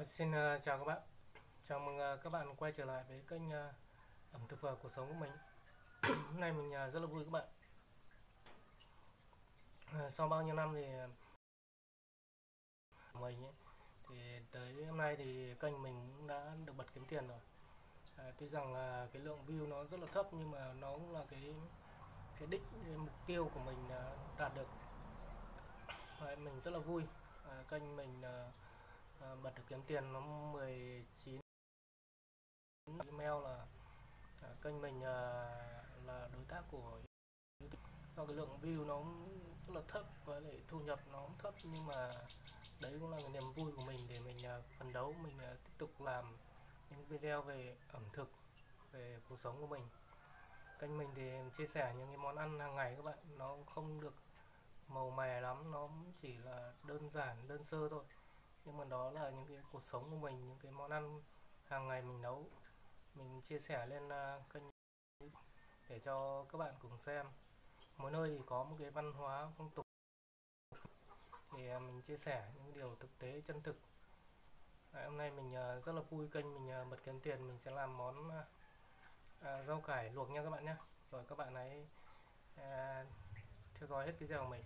À, xin uh, chào các bạn. Chào mừng uh, các bạn quay trở lại với kênh uh, ẩm thực và cuộc sống của mình. Hôm nay mình uh, rất là vui các bạn. Uh, sau bao nhiêu năm thì mình ấy, thì tới hôm nay thì kênh mình cũng đã được bật kiếm tiền rồi. Uh, tuy rằng là cái lượng view nó rất là thấp nhưng mà nó cũng là cái cái đích cái mục tiêu của mình uh, đạt được. Đấy, mình rất là vui. Uh, kênh mình uh, à, bật được kiếm tiền nó 19 email là à, kênh mình à, là đối tác của do cái lượng view nó rất là thấp với lại thu nhập nó cũng thấp nhưng mà đấy cũng là cái niềm vui của mình để mình à, phấn đấu mình à, tiếp tục làm những video về ẩm thực về cuộc sống của mình. Kênh mình thì chia sẻ những cái món ăn hàng ngày các bạn nó không được màu mè lắm nó chỉ là đơn giản đơn sơ thôi nhưng mà đó là những cái cuộc sống của mình những cái món ăn hàng ngày mình nấu. Mình chia sẻ lên à, kênh để cho các bạn cùng xem. Mỗi nơi thì có một cái văn hóa phong tục. Thì à, mình chia sẻ những điều thực tế chân thực. Đấy, hôm nay mình rất là vui kênh mình bật kiếm tiền. Mình sẽ làm món rau cải luộc nha các bạn nhé. Rồi các bạn ấy theo dõi hết video của mình.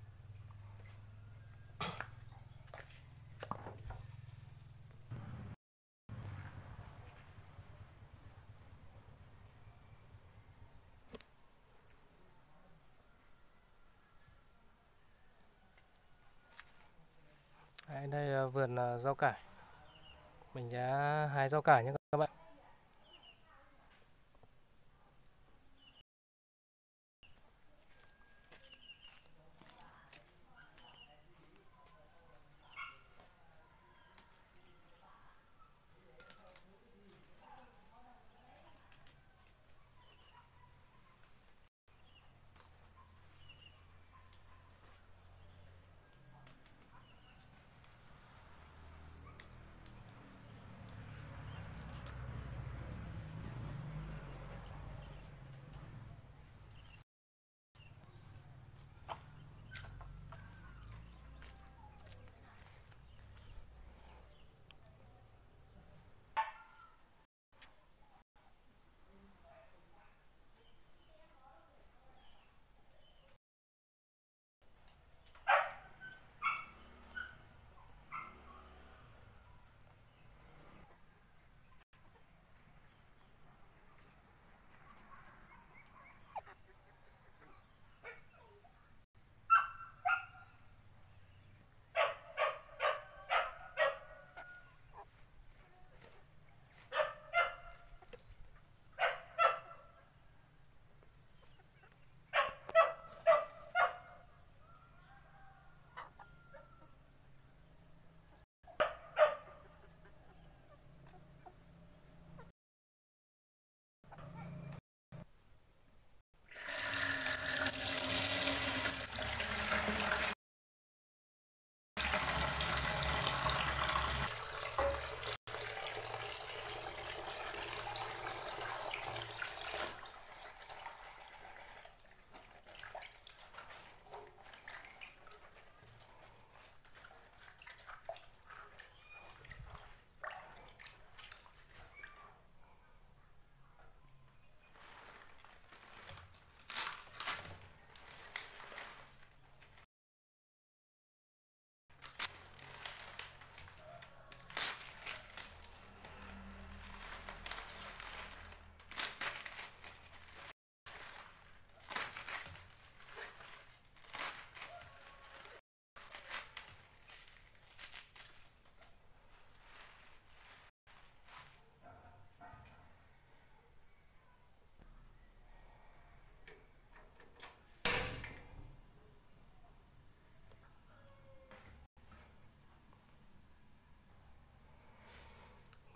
Đấy, đây là vườn ờ, rau cải. Mình đã hái rau cải nhé các bạn.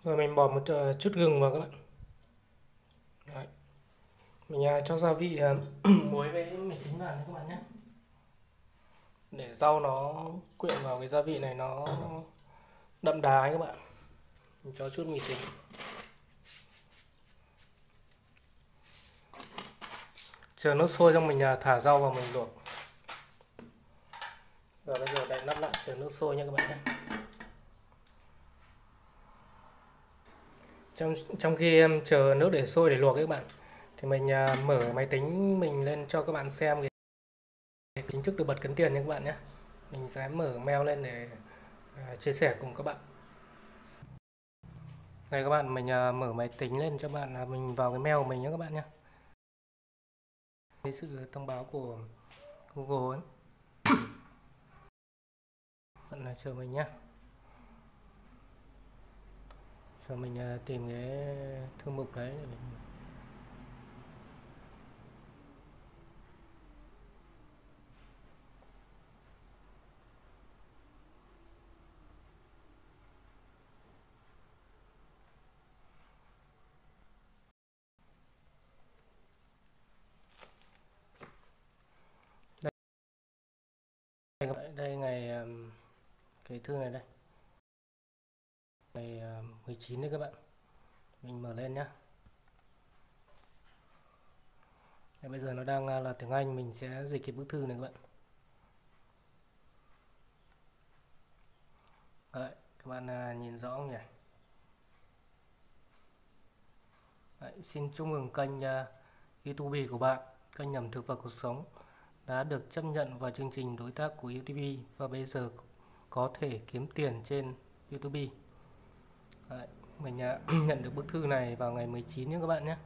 Rồi mình bỏ một ờ, chút gừng vào các bạn. Đấy. mình uh, cho gia vị uh, muối với mì chính vào các bạn nhé. Để rau nó quyện vào cái gia vị này nó đậm đà ấy các bạn. Mình cho chút mì chính. Chờ nước sôi xong mình à, thả rau vào mình luộc. Rồi bây giờ đậy nắp lại chờ nước sôi nha các bạn nhé. Trong trong khi em chờ nước để sôi để luộc các bạn thì mình uh, mở máy tính mình lên cho các bạn xem cái chính thức được bật cấn tiền nha các bạn nhé. Mình sẽ mở mail lên để uh, chia sẻ cùng các bạn. Đây các bạn mình uh, mở máy tính lên cho bạn là mình vào cái mail của mình nhé các bạn nhé. Cái sự thông báo của Google ấy. Bạn là chờ mình nhé cho mình à, tìm cái thư mục đấy để mình đây, đây ngày à, cái thư này đây. 19 ờ, đấy các bạn. Mình mở lên nhé bây giờ nó đang à, là tiếng Anh mình sẽ dịch cái bức thư này các bạn. Đấy, các bạn à, nhìn rõ không nhỉ? Đấy, xin chúc mừng kênh uh, YouTube của bạn kênh ẩm thực và cuộc sống đã được chấp nhận vào chương trình đối tác của YouTube và bây giờ có thể kiếm tiền trên YouTube. Đấy, mình à, nhận được bức thư này vào ngày 19 nhé các bạn nhé.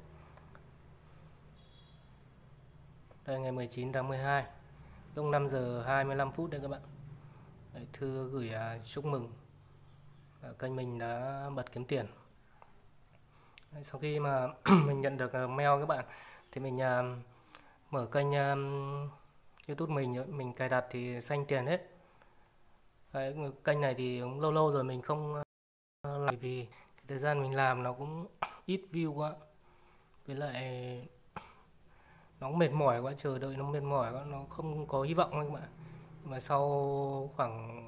Đây ngày 19 tháng 12 lúc 5 giờ 25 phút đây các bạn. Đấy, thư gửi à, chúc mừng à, kênh mình đã bật kiếm tiền. Đấy, sau khi mà mình nhận được mail các bạn thì mình mở kênh YouTube mình mình cài đặt thì xanh tiền hết. Đấy, kênh này thì cũng lâu lâu rồi mình không vì cái thời gian mình làm nó cũng ít view quá. Với lại nó mệt mỏi quá chờ đợi nó mệt mỏi quá nó không có hy vọng các bạn mà sau khoảng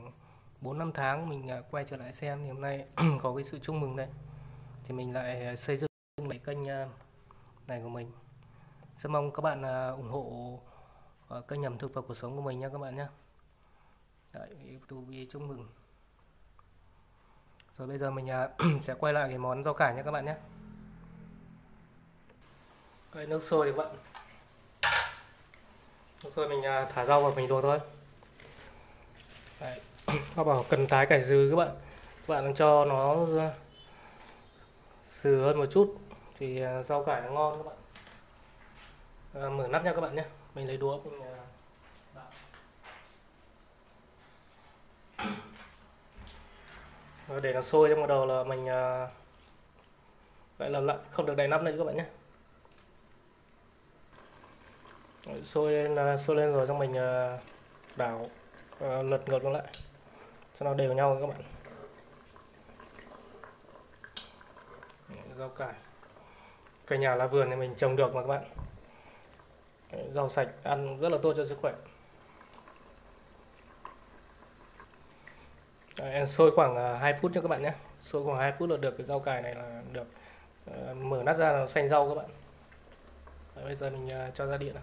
4 năm tháng mình à, quay trở lại xem thì hôm nay có cái sự chúc mừng đây. Thì mình lại xây dựng lại kênh à, này của mình. Rất mong các bạn à, ủng hộ kênh ẩm thực và cuộc sống của mình nha các bạn nhé. Đấy, YouTube chúc mừng rồi bây giờ mình à, sẽ quay lại cái món rau cải nhé các bạn nhé. Cái nước sôi các bạn. Nước sôi mình à, thả rau vào mình đùa thôi. Đấy. Họ bảo cần tái cải dừ các bạn. Các bạn cho nó à, sừ hơn một chút thì rau cải nó ngon các bạn. À, mở nắp nha các bạn nhé. Mình lấy đũa mình Ờ, để nó sôi trong đầu là mình ờ, vậy là lại, không được đậy nắp nữa các bạn nhé. Sôi lên ờ, sôi lên rồi xong mình đảo lật ngược nó lại. Cho nó đều nhau các bạn. Rau cải. Cây nhà lá vườn thì mình trồng được mà các bạn. Rau sạch ăn rất là tốt cho sức khỏe. Dạ, sôi khoảng à, 2 phút cho các bạn nhé. Sôi khoảng 2 phút là được cái rau cải này là được ờ, mở nắp ra là xanh rau các bạn. Đấy, bây giờ mình à, cho ra điện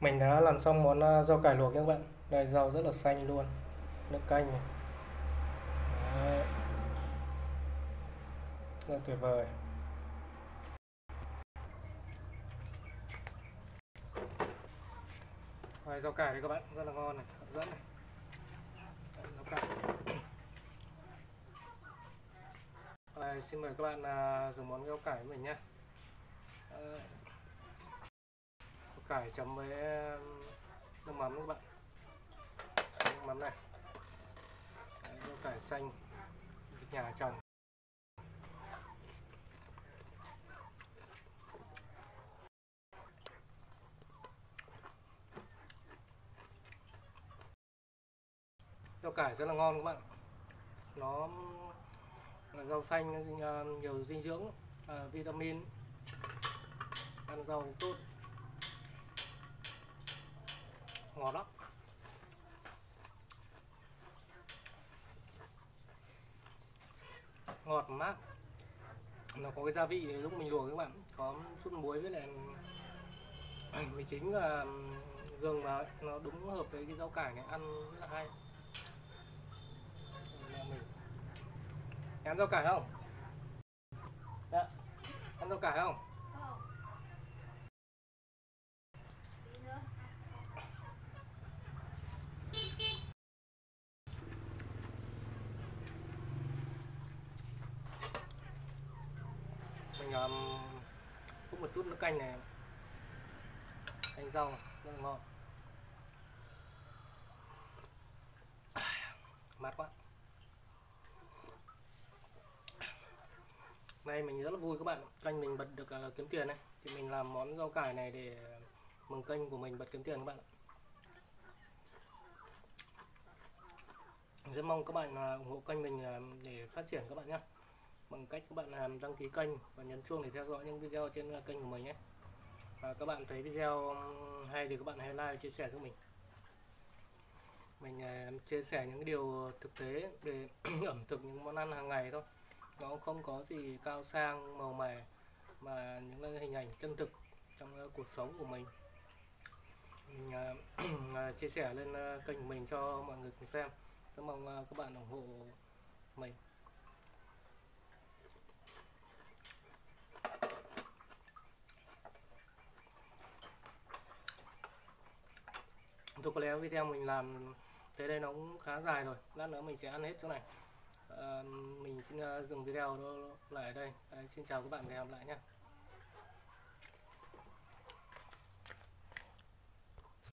mình đã làm xong món à, rau cải luộc nhé các bạn. Đây rau rất là xanh luôn. Nước canh này. Đấy. rất tuyệt vời. Rồi, rau cải đây các bạn. Rất là ngon này hấp dẫn này Đấy, rau cải đây, xin mời các bạn uh, dùng món rau cải mình nhé. Ờ, cải chấm với nước mắm các bạn. Nước mắm này. Đấy, rau cải xanh nhà trồng. Rau cải rất là ngon các bạn. Nó rau xanh ờ, nhiều dinh dưỡng ờ, vitamin, ăn rau tốt. Ngọt lắm. Ngọt mát nó có cái gia vị lúc mình luộc các bạn. Có chút muối với lại mì chính là gừng mà nó đúng hợp với cái rau cải này, ăn rất là hay. Ăn rau cải không Dạ. Ăn rau cải không? Mình um, cũng một chút nước canh này. Canh rau rất là ngon. Mát quá. Nay mình rất là vui các bạn, kênh mình bật được uh, kiếm tiền này. Thì mình làm món rau cải này để mừng kênh của mình bật kiếm tiền các bạn rất mong các bạn uh, ủng hộ kênh mình uh, để phát triển các bạn nhé. Bằng cách các bạn làm đăng ký kênh và nhấn chuông để theo dõi những video trên uh, kênh của mình nhé. Và các bạn thấy video hay thì các bạn hãy like chia sẻ giúp mình. Mình uh, chia sẻ những điều thực tế về ẩm thực những món ăn hàng ngày thôi nó không có gì cao sang màu mè mà những hình ảnh chân thực trong cuộc sống của mình. Mình uh, chia sẻ lên à, kênh của mình cho mọi người cùng xem. Rất mong uh, các bạn ủng hộ mình. Thôi có lẽ video mình làm tới đây nó cũng khá dài rồi. Lát nữa mình sẽ ăn hết chỗ này. Ờ, mình xin uh, dừng video đó lại ở đây. Xin chào các bạn và hẹn gặp lại nhé